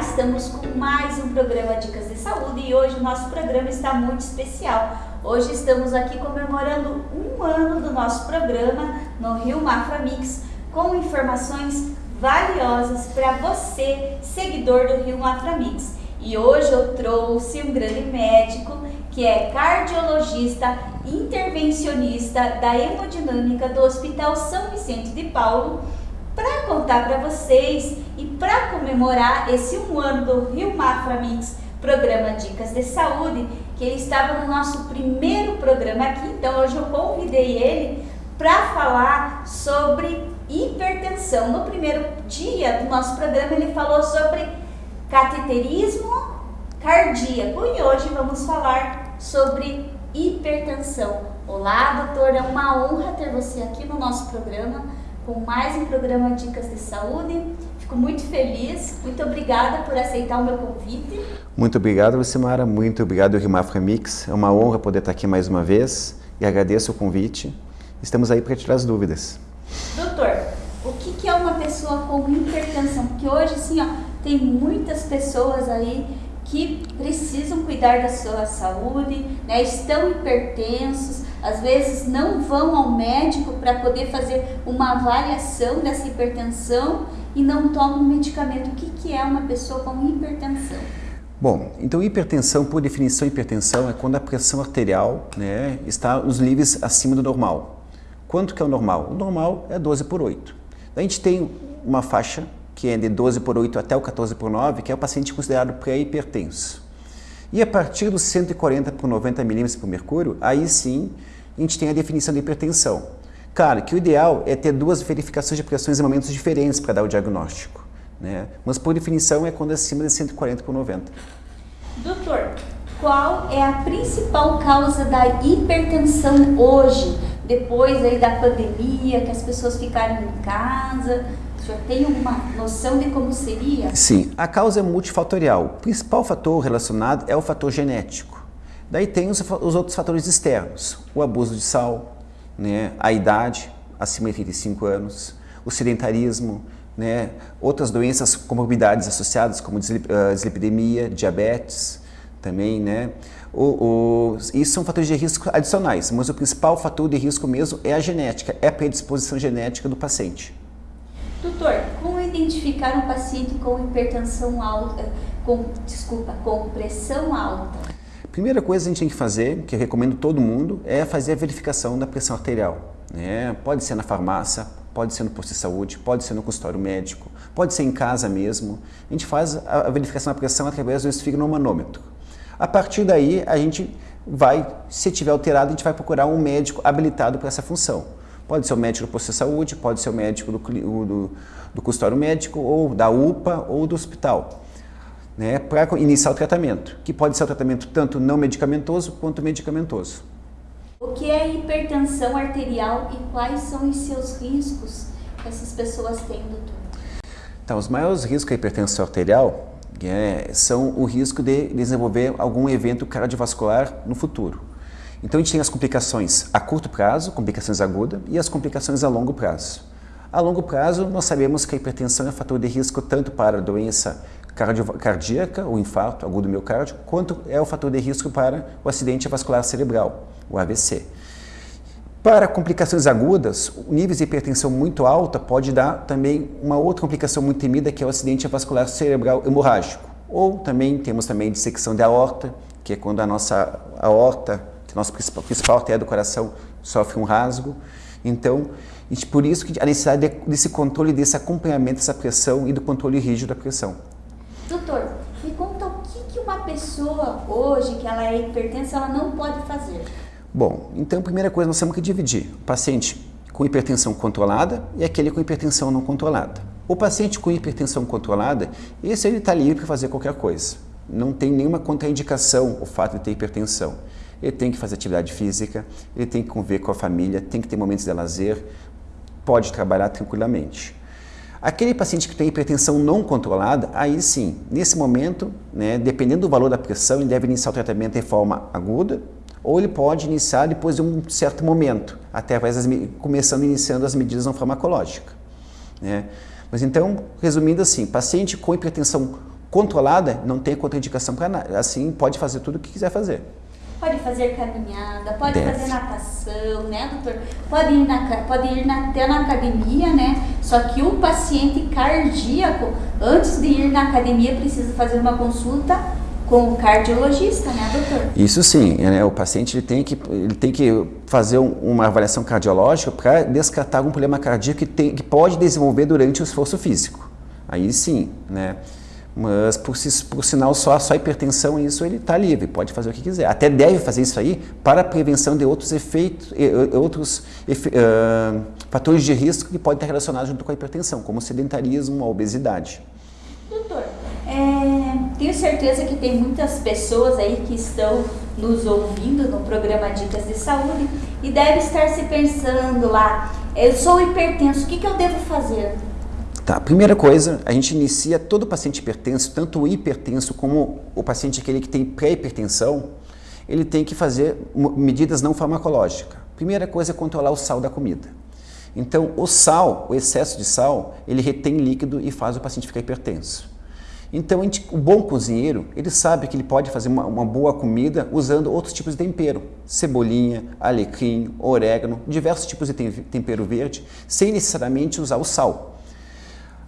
Estamos com mais um programa Dicas de Saúde e hoje o nosso programa está muito especial. Hoje estamos aqui comemorando um ano do nosso programa no Rio Mafra Mix com informações valiosas para você, seguidor do Rio Mafra Mix. E hoje eu trouxe um grande médico que é cardiologista intervencionista da hemodinâmica do Hospital São Vicente de Paulo para contar para vocês e para comemorar esse um ano do Rio Mafra Mix, programa Dicas de Saúde, que ele estava no nosso primeiro programa aqui, então hoje eu convidei ele para falar sobre hipertensão. No primeiro dia do nosso programa ele falou sobre cateterismo cardíaco e hoje vamos falar sobre hipertensão. Olá, doutor, é uma honra ter você aqui no nosso programa com mais um programa Dicas de Saúde. Fico muito feliz, muito obrigada por aceitar o meu convite. Muito obrigado, Lucimara, muito obrigado, Rimafra Mix. É uma honra poder estar aqui mais uma vez e agradeço o convite. Estamos aí para tirar as dúvidas. Doutor, o que, que é uma pessoa com hipertensão? Porque hoje, assim, ó, tem muitas pessoas aí que precisam cuidar da sua saúde, né, estão hipertensos, às vezes não vão ao médico para poder fazer uma avaliação dessa hipertensão e não tomam medicamento. O que, que é uma pessoa com hipertensão? Bom, então hipertensão, por definição, hipertensão é quando a pressão arterial né, está nos níveis acima do normal. Quanto que é o normal? O normal é 12 por 8. A gente tem uma faixa que é de 12 por 8 até o 14 por 9, que é o paciente considerado pré-hipertenso. E a partir dos 140 por 90 milímetros por mercúrio, aí sim a gente tem a definição de hipertensão. Claro que o ideal é ter duas verificações de pressões em momentos diferentes para dar o diagnóstico. Né? Mas por definição é quando é acima de 140 por 90. Doutor, qual é a principal causa da hipertensão hoje? Depois aí da pandemia, que as pessoas ficaram em casa, senhor tem uma noção de como seria? Sim, a causa é multifatorial. O principal fator relacionado é o fator genético. Daí tem os, os outros fatores externos, o abuso de sal, né, a idade, acima de 35 anos, o sedentarismo, né, outras doenças, comorbidades associadas, como ah, dislipidemia, diabetes, também, né, o, o, isso são fatores de risco adicionais, mas o principal fator de risco mesmo é a genética, é a predisposição genética do paciente. Doutor, como identificar um paciente com hipertensão alta, com, desculpa, com pressão alta? Primeira coisa que a gente tem que fazer, que eu recomendo todo mundo, é fazer a verificação da pressão arterial. Né? Pode ser na farmácia, pode ser no posto de saúde, pode ser no consultório médico, pode ser em casa mesmo. A gente faz a verificação da pressão através do esfigmomanômetro. A partir daí, a gente vai, se tiver alterado, a gente vai procurar um médico habilitado para essa função. Pode ser o médico do posto de saúde, pode ser o médico do, do, do consultório médico, ou da UPA, ou do hospital, né, para iniciar o tratamento, que pode ser o tratamento tanto não medicamentoso quanto medicamentoso. O que é hipertensão arterial e quais são os seus riscos que essas pessoas têm, doutor? Então, os maiores riscos da hipertensão arterial é, são o risco de desenvolver algum evento cardiovascular no futuro. Então a gente tem as complicações a curto prazo, complicações agudas, e as complicações a longo prazo. A longo prazo, nós sabemos que a hipertensão é fator de risco tanto para a doença cardíaca, o infarto agudo do miocárdio, quanto é o fator de risco para o acidente vascular cerebral, o AVC. Para complicações agudas, níveis de hipertensão muito alta pode dar também uma outra complicação muito temida, que é o acidente vascular cerebral hemorrágico. Ou também temos também dissecção de aorta, que é quando a nossa aorta nosso principal, principal artéria do coração sofre um rasgo. Então, por isso que a necessidade desse controle, desse acompanhamento dessa pressão e do controle rígido da pressão. Doutor, me conta o que, que uma pessoa hoje, que ela é hipertensa, ela não pode fazer? Bom, então a primeira coisa nós temos que dividir o paciente com hipertensão controlada e aquele com hipertensão não controlada. O paciente com hipertensão controlada, esse ele está livre para fazer qualquer coisa. Não tem nenhuma contraindicação o fato de ter hipertensão ele tem que fazer atividade física, ele tem que conviver com a família, tem que ter momentos de lazer, pode trabalhar tranquilamente. Aquele paciente que tem hipertensão não controlada, aí sim, nesse momento, né, dependendo do valor da pressão, ele deve iniciar o tratamento de forma aguda, ou ele pode iniciar depois de um certo momento, até começando iniciando as medidas não farmacológicas. Né? Mas então, resumindo assim, paciente com hipertensão Controlada, não tem contraindicação para nada. Assim, pode fazer tudo o que quiser fazer. Pode fazer caminhada, pode Deve. fazer natação, né, doutor? Pode ir, na, pode ir na, até na academia, né? Só que o paciente cardíaco, antes de ir na academia, precisa fazer uma consulta com o cardiologista, né, doutor? Isso sim, né? O paciente ele tem que, ele tem que fazer um, uma avaliação cardiológica para descartar algum problema cardíaco que, tem, que pode desenvolver durante o esforço físico. Aí sim, né? Mas, por, por sinal, só, só hipertensão, isso ele está livre, pode fazer o que quiser. Até deve fazer isso aí para a prevenção de outros efeitos, outros efe, uh, fatores de risco que podem estar relacionados junto com a hipertensão, como sedentarismo, a obesidade. Doutor, é, tenho certeza que tem muitas pessoas aí que estão nos ouvindo no programa Dicas de Saúde e deve estar se pensando lá, eu sou hipertenso, o que, que eu devo fazer? Tá, primeira coisa, a gente inicia todo paciente hipertenso, tanto o hipertenso como o paciente aquele que tem pré-hipertensão, ele tem que fazer medidas não farmacológicas. Primeira coisa é controlar o sal da comida. Então, o sal, o excesso de sal, ele retém líquido e faz o paciente ficar hipertenso. Então, gente, o bom cozinheiro, ele sabe que ele pode fazer uma, uma, boa comida usando outros tipos de tempero. Cebolinha, alecrim, orégano, diversos tipos de tempero verde, sem necessariamente usar o sal.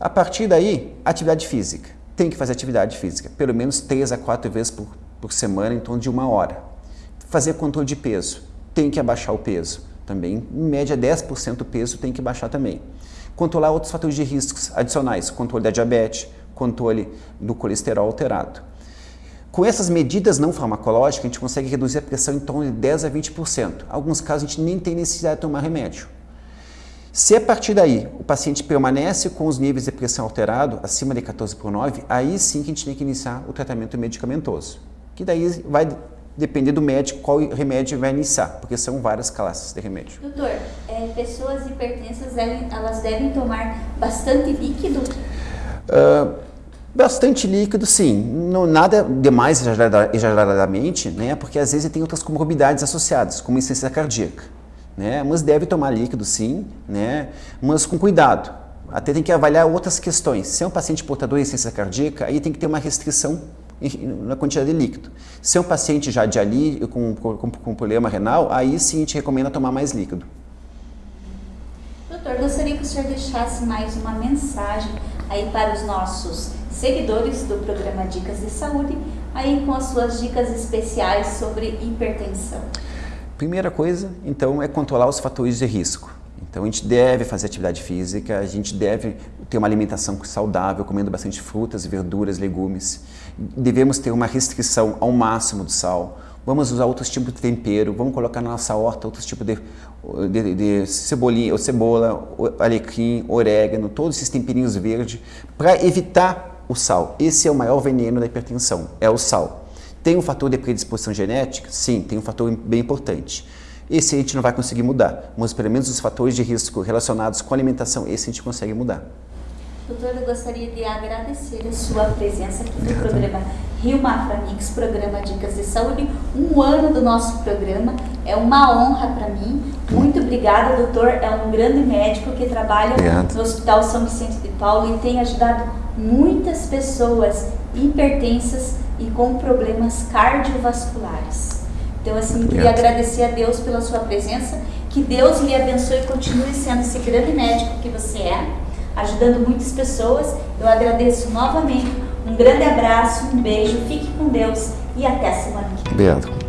A partir daí, atividade física. Tem que fazer atividade física, pelo menos 3 a 4 vezes por, por semana, em torno de uma hora. Fazer controle de peso. Tem que abaixar o peso. Também, em média, 10% do peso tem que baixar também. Controlar outros fatores de riscos adicionais, controle da diabetes, controle do colesterol alterado. Com essas medidas não farmacológicas, a gente consegue reduzir a pressão em torno de 10 a 20%. Em alguns casos, a gente nem tem necessidade de tomar remédio. Se a partir daí o paciente permanece com os níveis de pressão alterado acima de 14 por 9, aí sim que a gente tem que iniciar o tratamento medicamentoso. Que daí vai depender do médico qual remédio vai iniciar, porque são várias classes de remédio. Doutor, é, pessoas hipertensas, elas devem tomar bastante líquido? Uh, bastante líquido, sim. Não, nada demais exageradamente, né? porque às vezes tem outras comorbidades associadas, como insuficiência cardíaca né? Mas deve tomar líquido sim, né? Mas com cuidado. Até tem que avaliar outras questões. Se é um paciente portador de insuficiência cardíaca, aí tem que ter uma restrição na quantidade de líquido. Se é um paciente já de ali com, com, com problema renal, aí sim a gente recomenda tomar mais líquido. Doutor, gostaria que o senhor deixasse mais uma mensagem aí para os nossos seguidores do programa Dicas de Saúde, aí com as suas dicas especiais sobre hipertensão. Primeira coisa, então, é controlar os fatores de risco. Então, a gente deve fazer atividade física, a gente deve ter uma alimentação saudável, comendo bastante frutas, verduras, legumes. Devemos ter uma restrição ao máximo do sal. Vamos usar outros tipos de tempero, vamos colocar na nossa horta outros tipos de, de, de cebolinha, ou cebola, alecrim, orégano, todos esses temperinhos verdes, para evitar o sal. Esse é o maior veneno da hipertensão, é o sal. Tem um fator de predisposição genética? Sim, tem um fator bem importante. Esse a gente não vai conseguir mudar, mas pelo menos os fatores de risco relacionados com a alimentação, esse a gente consegue mudar. Doutor, eu gostaria de agradecer a sua presença aqui no programa Rio Maframix, programa Dicas de Saúde. Um ano do nosso programa, é uma honra para mim. Muito obrigada, doutor. É um grande médico que trabalha Obrigado. no Hospital São Vicente de Paulo e tem ajudado muitas pessoas hipertensas e com problemas cardiovasculares. Então, assim, queria agradecer a Deus pela sua presença, que Deus lhe abençoe e continue sendo esse grande médico que você é, ajudando muitas pessoas. Eu agradeço novamente. Um grande abraço, um beijo, fique com Deus e até semana que vem. Obrigado.